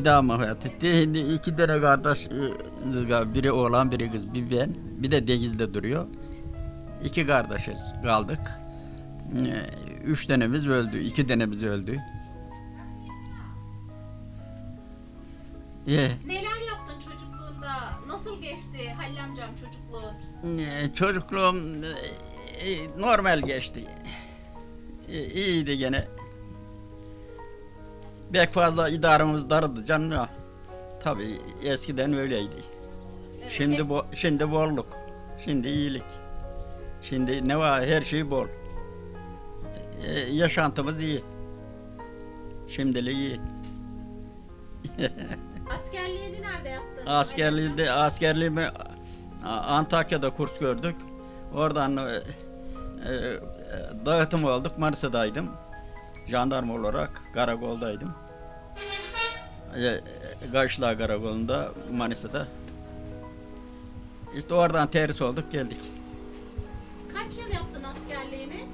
bir daha vefat etti. Şimdi iki tane kardeş, e, biri oğlan biri kız, bir ben. Bir de denizde duruyor. İki kardeşiz kaldık. Ee, üç tanemiz öldü, iki tanemiz öldü. Ee, Neler yaptın çocukluğunda? Nasıl geçti Halil amcam çocukluğu? Ee, Çocukluğum e, normal geçti. E, İyiydi gene. Pek fazla idaremiz dardı canım ya. Tabii eskiden öyleydi. Evet, Şimdi bu şimdi bolluk. Şimdi iyilik. Şimdi ne var her şey bol. E, yaşantımız iyi. Şimdilik iyi. askerliğini nerede yaptın? Askerliği de askerliğimi Antakya'da kurs gördük. Oradan e, e, dağıtım olduk. Manisa'daydım. Jandarma olarak karakoldaydım. E, Gaşla Karakolu'nda Manisa'da. İşte oradan terhis olduk geldik. Kaç yıl yaptın askerliğini?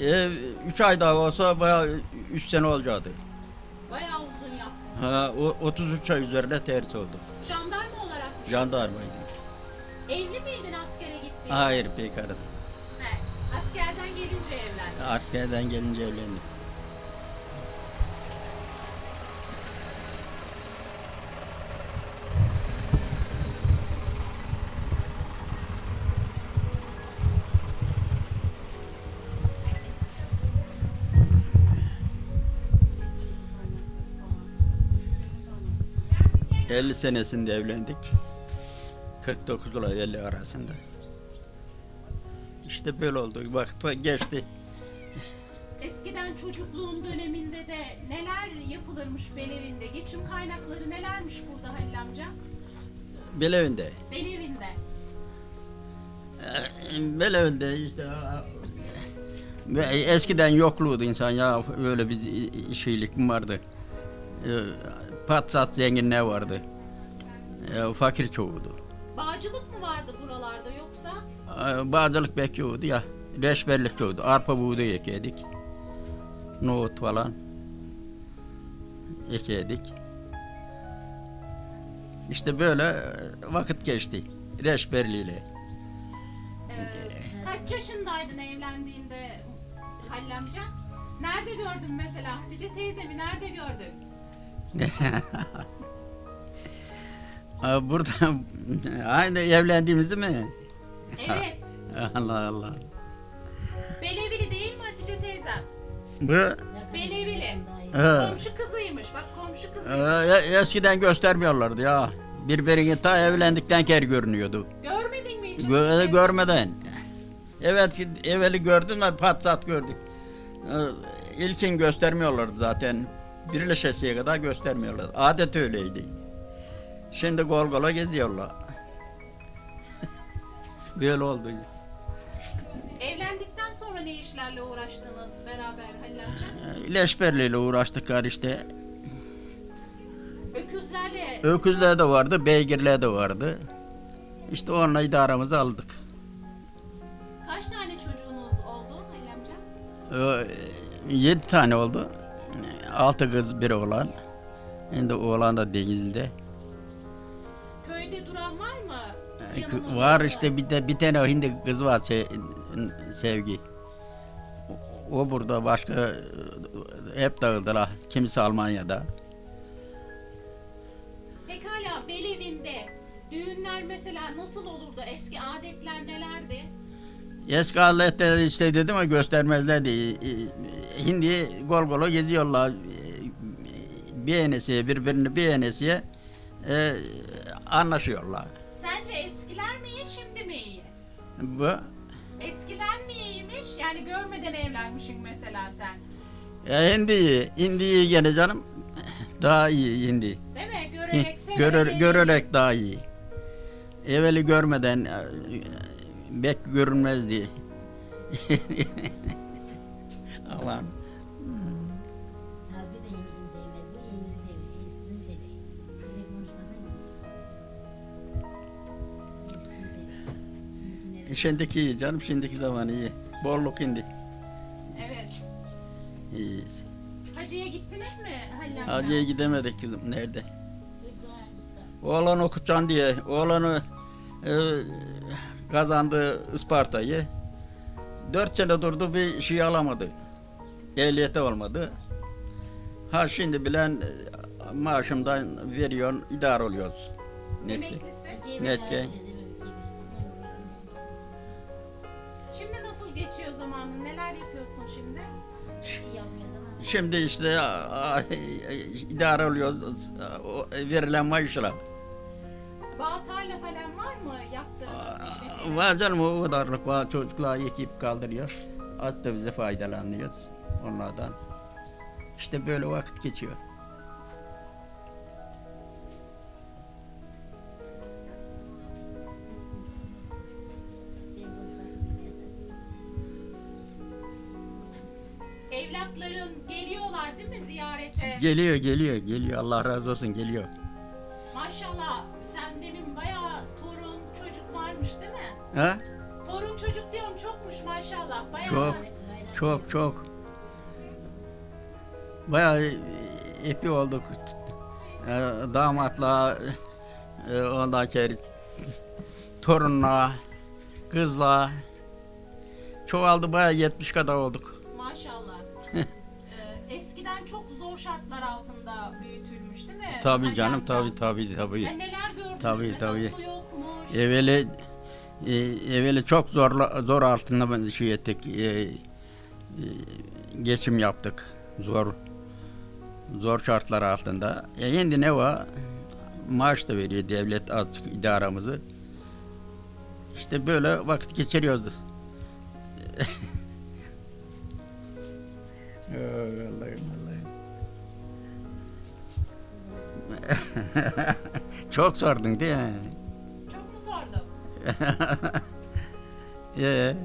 E, üç ay daha olsa bayağı üç sene olacaktı. Bayağı uzun yapmışsın. Ha, o, 33 ay üzerinde terhis olduk. Jandarma olarak mı? Jandarmaydım. Evli miydin askere gittiğinde? Hayır bekardım. He, askerden gelince evlendin. Askerden gelince evlendim. ...50 senesinde evlendik. 49 ile 50 arasında. İşte böyle oldu. Vakit geçti. Eskiden çocukluğun döneminde de neler yapılırmış Belevinde? Geçim kaynakları nelermiş burada Halil amca? Belevinde. Belevinde. Belevinde işte ve eskiden yokluğuydu insan ya öyle bir şeylik mi vardı. Ee, Patsat zenginliği vardı. Ee, Fakir çoğudu. Bağcılık mı vardı buralarda yoksa? Ee, Bağcılık pek yoktu ya. Reşberlik çoğudu. Arpa buğday ekedik. Nohut falan. Ekedik. İşte böyle vakit geçti. Reşberliğiyle. Ee, kaç yaşındaydın evlendiğinde Halil amca? Nerede gördün mesela? Hatice teyzemi nerede gördün? Burada aynı evlendiğimizi mi? Evet. Allah Allah. Belevili değil mi Hatice teyzem? Bu Belevili. Komşu kızıymış. Bak komşu kızıymış. eskiden göstermiyorlardı ya. Birbirini ta evlendikten kere görünüyordu. Görmedin mi hiç? Gö- görmeden. Evet evveli gördüm de patsat gördük. Ee, İlkin göstermiyorlardı zaten. Birleşesiye kadar göstermiyorlar. Adet öyleydi. Şimdi gol gola geziyorlar. Böyle oldu. Evlendikten sonra ne işlerle uğraştınız beraber Halil amca? Leşberliyle uğraştık gar işte. Öküzlerle Öküzler de vardı, beygirler de vardı. İşte onunla idaramızı aldık. kaç tane çocuğunuz oldu Halil amca? Ee, Yedi tane oldu. Altı kız, bir oğlan. Şimdi oğlan da denizde. Köyde duran var mı? Ee, Yanınızda Var işte bir de bir tane hindi kız var Se- Sevgi. O- O burada başka e, hep dağıldılar. Kimisi Almanya'da. Pekala Belevinde düğünler mesela nasıl olurdu? Eski adetler nelerdi? Eski aletler işte dedim ama göstermezlerdi. Ee, Hindi gol gola geziyorlar. Bir enesiye birbirini bir enesiye e, anlaşıyorlar. Sence eskiler mi iyi şimdi mi iyi? Bu Eskiler mi iyiymiş? Yani görmeden evlenmişsin mesela sen. ya hindi iyi. Hindi iyi gene canım. Daha iyi hindi. Değil mi? Görerek Görür, görerek daha iyi. Evveli görmeden e, bek görünmezdi. Aman. Şimdikiler Şimdiki iyi canım, şimdiki zaman iyi. Bolluk indi. Evet. İyiyiz. Hacı'ya gittiniz mi Halil amca? Hacı'ya gidemedik kızım. Nerede? Oğlan okutacaksın diye. Oğlanı e, kazandı Isparta'yı. Dört sene durdu bir şey alamadı. Ehliyeti olmadı. Ha şimdi bilen e, maaşımdan veriyorsun, idare oluyoruz. Neti. Emeklisi. Nece? Şimdi nasıl geçiyor zamanın? Neler yapıyorsun şimdi? Şimdi işte idare oluyoruz o verilen maaşla. Bağ tarla falan var mı yaptığınız işlediğiniz? Var canım o kadarlık var. Çocuklar yıkayıp kaldırıyor. Az da bize faydalanıyoruz onlardan. İşte böyle vakit geçiyor. Evlatların geliyorlar değil mi ziyarete? Geliyor geliyor geliyor Allah razı olsun geliyor. Ha? Torun çocuk diyorum çokmuş maşallah. Bayağı Çok yani. çok çok. Bayağı epi olduk. Ee, damatla e, sonra torunla kızla çoğaldı bayağı 70 kadar olduk. Maşallah. Ee, eskiden çok zor şartlar altında büyütülmüş değil mi? Tabii Halil canım tabii tabii tabii. Ya neler gördünüz? Tabii, Mesela tabii. su yokmuş. Evveli e, evveli çok zor zor altında şey ettik. e, e, geçim yaptık. Zor zor şartlar altında. E şimdi ne var? Maaş da veriyor devlet azıcık idaramızı. İşte böyle vakit geçiriyoruz. Ay, Allah'ım Allah'ım. Çok sordun değil mi? Sordum? Ee,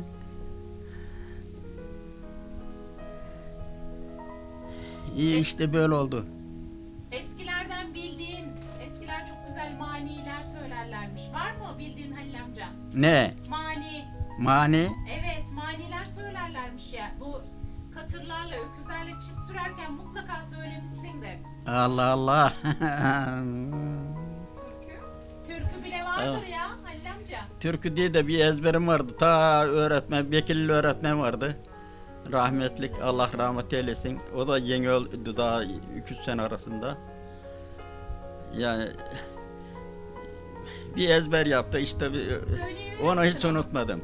İyi işte böyle oldu. Eskilerden bildiğin, eskiler çok güzel maniler söylerlermiş. Var mı bildiğin Halil amca? Ne? Mani, Mani? evet maniler söylerlermiş ya. Bu katırlarla, öküzlerle çift sürerken mutlaka söylemişsindir. Allah Allah. Türkü. Bile vardır ya Halil amca. Türkü diye de bir ezberim vardı. Ta öğretmen, Bekirli öğretmen vardı. Rahmetlik Allah rahmet eylesin. O da yeni öldü daha 2-3 sene arasında. Yani bir ezber yaptı işte bir, Söyleyebilir onu hiç misin unutmadım.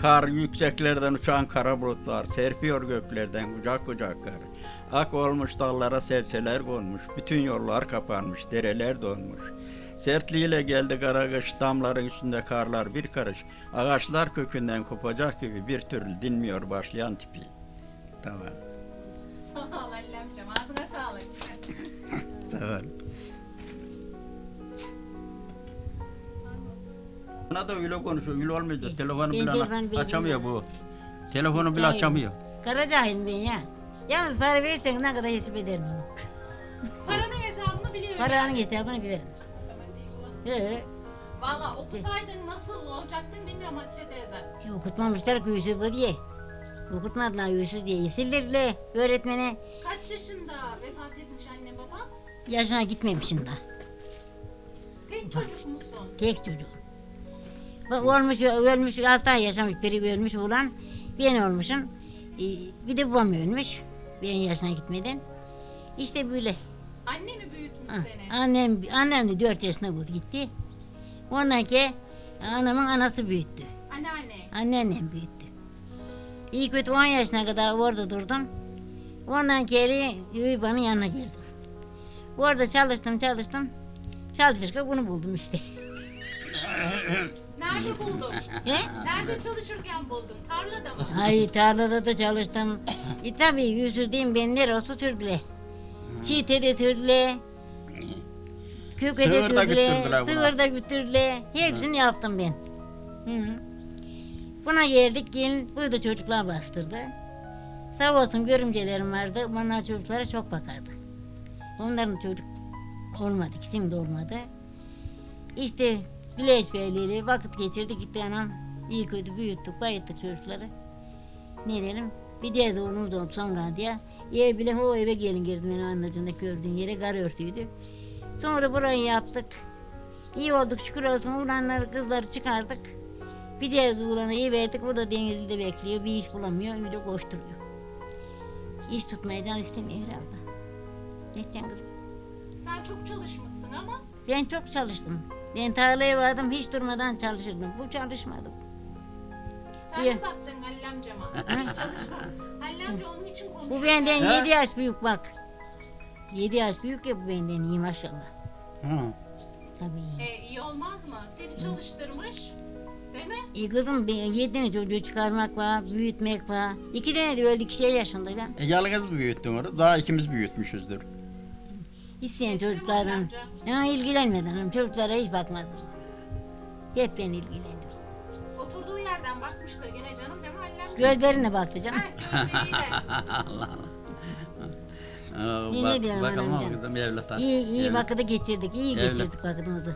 Kar yükseklerden uçan kara bulutlar, serpiyor göklerden kucak kucak kar. Ak olmuş dallara serseler konmuş, bütün yollar kapanmış, dereler donmuş. Sertliğiyle geldi kara kış, damların üstünde karlar bir karış. Ağaçlar kökünden kopacak gibi bir türlü dinmiyor başlayan tipi. Tamam, Sağ ol Halil amcam. Ağzına sağlık. tamam. Bana da öyle konuşuyor, öyle olmuyor. da Telefonu bile açamıyor bu. Telefonu bile Cahil. açamıyor. Kara cahil ben ya. Yalnız para verirsen ne kadar hesap ederim. Paranın hesabını biliyor Paranın yani. hesabını bilirim. Ee, Valla okusaydın nasıl olacaktın bilmiyorum Hatice teyze. e, okutmamışlar ki Yusuf bu diye. Okutmadılar Yusuf diye. Sildirdiler öğretmene. Kaç yaşında vefat etmiş anne baba? Yaşına gitmemişsin daha. Tek çocuk musun? Tek çocuk. Bak olmuş, ölmüş, altı ay yaşamış, biri ölmüş olan. Ben olmuşum. Ee, bir de babam ölmüş. Ben yaşına gitmeden. İşte böyle. Anne mi Ah? Annem, annem de dört yaşında buldu gitti. Ondan ki anamın anası büyüttü. Anneanne. Anneannem büyüttü. İyi kötü 10 yaşına kadar orada durdum. Ondan geri Üyüba'nın yanına geldim. Orada çalıştım çalıştım. Çalışırken bunu buldum işte. Nerede buldun? He? Nerede çalışırken buldun? Tarlada mı? Ay tarlada da çalıştım. E tabi yüzürdüğüm ben neresi sürdüler. Çiğte de sürdüler. Köke de Sığır da buna. Sığır da götürdüler. Hepsini yaptım ben. Hı hı. Buna geldik gelin burada çocuklar bastırdı. Sağ olsun görümcelerim vardı. Onlar çocuklara çok bakardı. Onların çocuk olmadı. Kim de olmadı. İşte Güleç Beyleri vakit geçirdik gitti anam. İyi kötü büyüttük, bayıttık çocukları. Ne diyelim? Bir cez oğlumuz oldu sonra diye. Ev bile o eve gelin girdim benim annacığımda gördüğün yere kar örtüydü. Sonra burayı yaptık. İyi olduk şükür olsun. Ulanları kızları çıkardık. Bir cez ulanı iyi verdik. O da denizde bekliyor. Bir iş bulamıyor. Öyle koşturuyor. İş tutmaya can istemiyor herhalde. Ne edeceksin kızım? Sen çok çalışmışsın ama Ben çok çalıştım. Ben tarlaya vardım hiç durmadan çalışırdım. Bu çalışmadım. Sen Niye? mi baktın Halil amcama? Hiç çalışma. Halil amca onun için konuşuyor. Bu benden Ha? 7 yaş büyük bak. 7 yaş büyük ya bu benden iyi maşallah. Hı. Tabii. E, iyi olmaz mı? Seni çalıştırmış. Değil mi? E kızım ben 7 tane çocuğu çıkarmak var, büyütmek var. İki tane de öldü şey yaşında ben. E, yalnız mı büyüttün onu? Daha ikimiz büyütmüşüzdür. İsteyen çocuklardan. amca? Ha, ilgilenmeden ama çocuklara hiç bakmadım. Hep ben ilgilendim. Yerden bakmıştır gene canım değil mi amca? Gözlerine baktı canım. Heh, gözleriyle. Aa, İyi ne diyorum bakalım kızım evlata. İyi iyi Evlat. vakıda geçirdik, iyi Evlat. geçirdik vakitimizi.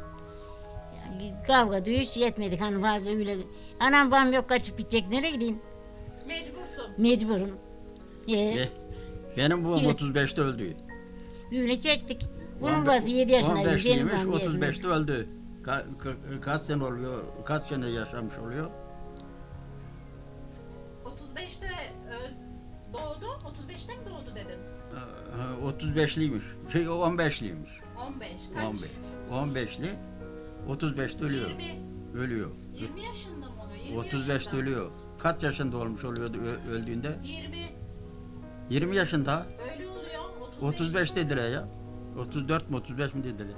Yani kavga dövüş yetmedik hani fazla öyle. Anam babam yok kaçıp gidecek nereye gideyim? Mecbursun. Mecburum. Ee, Be- Benim babam 35'te öldü. öyle çektik. Bunun babası 7 yaşındaydı. Benim 15'liymiş, babam 7 yaşındaydı. 35'te öldü. Ka- ka- kaç sene oluyor? Kaç sene yaşamış oluyor? 35'te mi doğdu dedin? Ee, 35'liymiş. Şey 15'liymiş. 15. Kaç? 15. 15'li. 35'te ölüyor. 20, Ölüyor. 20 yaşında mı oluyor? 20 35'te yaşında. ölüyor. Kaç yaşında olmuş oluyordu öldüğünde? 20 20 yaşında. öyle oluyor. 35. 35 dediler ya. 34 mi 35 mi dediler?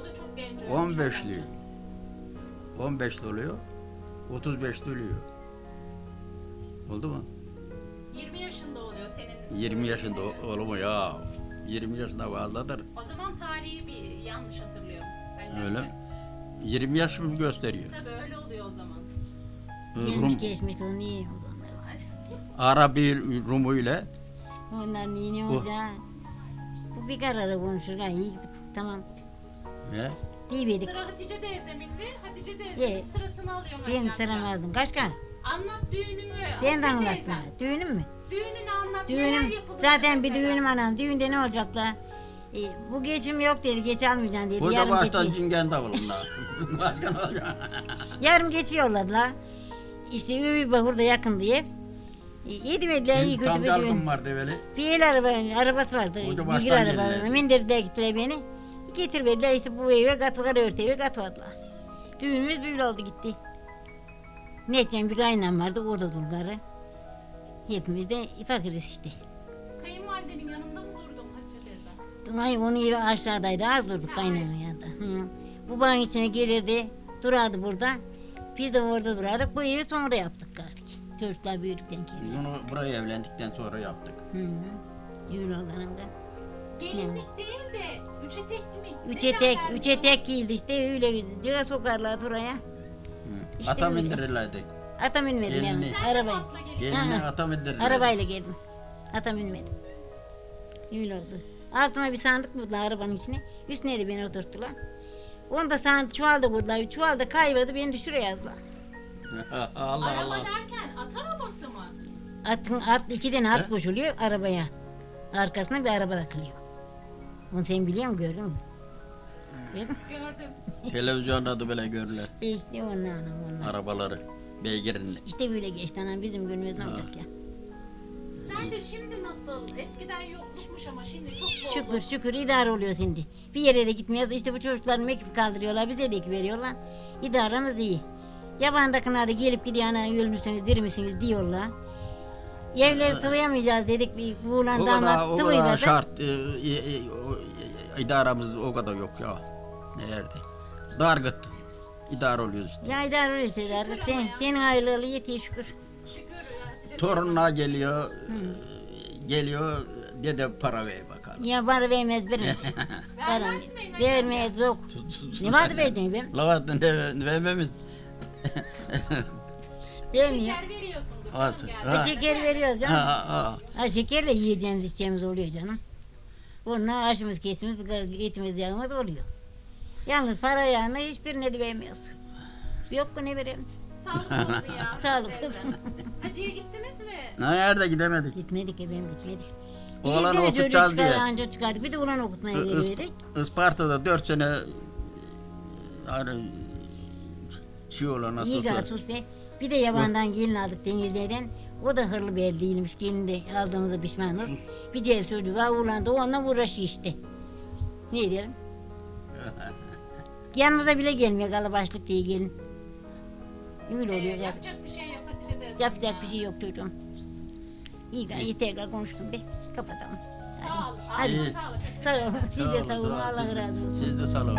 O da çok genç ölmüş. 15'li. 15'li oluyor. 35'te ölüyor. Oldu mu? 20 yaşında oluyor senin. 20 yaşında söylediğin. o- olur mu ya? 20 yaşında fazladır. O zaman tarihi bir yanlış hatırlıyorum. Ben Öyle. önce. 20 yaş mı gösteriyor? Tabii öyle oluyor o zaman. Gelmiş Rum, geçmiş kızım iyi oldu onlar. Arabi Rumu ile Onlar iyi Bu. oldu ha. Bu bir karara konuşur ha iyi tamam. he? Diyemedik. Sıra Hatice teyzemindi. Hatice teyzemin Evet. sırasını alıyorum Ben Halil amca. tanımadım. Kaçka? Anlat düğününü Ben Hatice de anlatma. Düğünüm mü? Düğününü anlat. Neler Düğünüm. yapılır Zaten bir mesela? düğünüm anam. Düğünde ne olacak la? E, bu geçim yok dedi. Geç almayacaksın dedi. Burada Yarım baştan geçiyor. cingen davulunda. Başka ne olacak? Yarım geçiyorlar la. İşte Üvi burada yakın diye. E, yedi verdiler iyi kötü Tam bir dalgın düğün. vardı böyle. Bir el araba, arabası vardı. Bilgir baştan arabalarına. geldiler. Mindirdiler gittiler beni. Getir verdiler işte bu eve katvalar örtü eve katvadılar. Düğünümüz böyle oldu gitti. Ne edeceğim bir kaynam vardı o da dulgarı. Hepimiz de fakiriz işte. Kayınvalidenin yanında mı durdun Hatice teyze? Ay onun evi aşağıdaydı az durduk kaynanın yanında. Hı. Bu bağın içine gelirdi durardı burada. Biz de orada durardık. Bu evi sonra yaptık galiba. Çocuklar büyüdükten sonra. Bunu buraya evlendikten sonra yaptık. Hı hı. Öyle oldu hanım da. Gelinlik değil de üç etek mi? Üç etek, üç etek giyildi işte öyle cığa sokarlardı oraya. İşte ata bindirirlerdi. Ata binmedim yani. Gelini. Sen de mi Arabaya. Geline Ha. ata bindirirlerdi. Arabayla geldim. Ata binmedim. Öyle oldu. Altıma bir sandık buldular arabanın içine. Üstüne de beni oturttular. Onu da sandık çuvalda buldular. Çuvalda kayboldu beni düşürüyor yazdılar. Allah Araba Allah. derken at arabası mı? Atın at iki tane at He? koşuluyor arabaya. Arkasına bir araba takılıyor. Onu sen biliyor musun gördün mü? Gördüm. Televizyonda da böyle görürler. E İşte onlar onlar. Arabaları. Beygirin. İşte böyle geçti anam bizim günümüz ne olacak ya. Sence şimdi nasıl? Eskiden yoklukmuş ama şimdi çok bol. Şükür şükür idare oluyor şimdi. Bir yere de gitmiyoruz. İşte bu çocukların mekip kaldırıyorlar. Bize de ekip veriyorlar. İdaremiz iyi. Yabandakına da gelip gidiyor ana ölmüşsünüz, dir misiniz diyorlar. Evleri sıvayamayacağız dedik bir buğulan O kadar, damat o sıvıydı kadar da. şart. E, e, e, o, e, idaramız o kadar yok ya. Nerede? Dargıt. İdare oluyoruz işte. Ya idare oluyor işte. Ama Sen, ya. senin ayrılığı yetiyor şükür. Şükür Torunlar geliyor. e, Geliyor. Dede para ver bakalım. Ya bana vermez verin. Vermez mi? Vermez yok. Ne vardı vereceğim ben? Lavatın ne vermemiz. Vermiyor. Şeker veriyorsundur canım ha. Şeker veriyoruz canım. ha, ha. Ha şekerle yiyeceğimiz içeceğimiz oluyor canım. Bununla aşımız kesimiz etimiz yağımız oluyor. Yalnız para yağını hiçbirine de vermiyoruz. Yok mu ne verelim? Sağlık olsun ya. Sağlık olsun. Hacı'ya gittiniz mi? Nerede gidemedik. Gitmedik efendim gitmedik. Tane çocuğu okutacağız diye. anca çıkardı. Bir de ulan okutmaya Is- geliverdik. Isparta'da 4 sene hani şey olan İyi nasıl gasus be. Bir de yabandan gelin aldık denizlerden. O da hırlı bir el değilmiş. Gelin de aldığımızda pişmanız. Bir çocuğu var uğlandı. Onunla uğraşıyor işte. Ne diyelim? Yanımıza bile gelmiyor kalabaşlık diye gelin. Öyle Ee, oluyor. Yap, yapacak bir şey yok Hatice teyze. yapacak bir şey yok çocuğum. İyi gayet tekrar konuştum be. Kapatalım. Sağ ol. Hadi. Ağzına sağlık. Hatice Sağ olun. Siz de sağ olun. Allah razı olsun. Siz de sağ olun.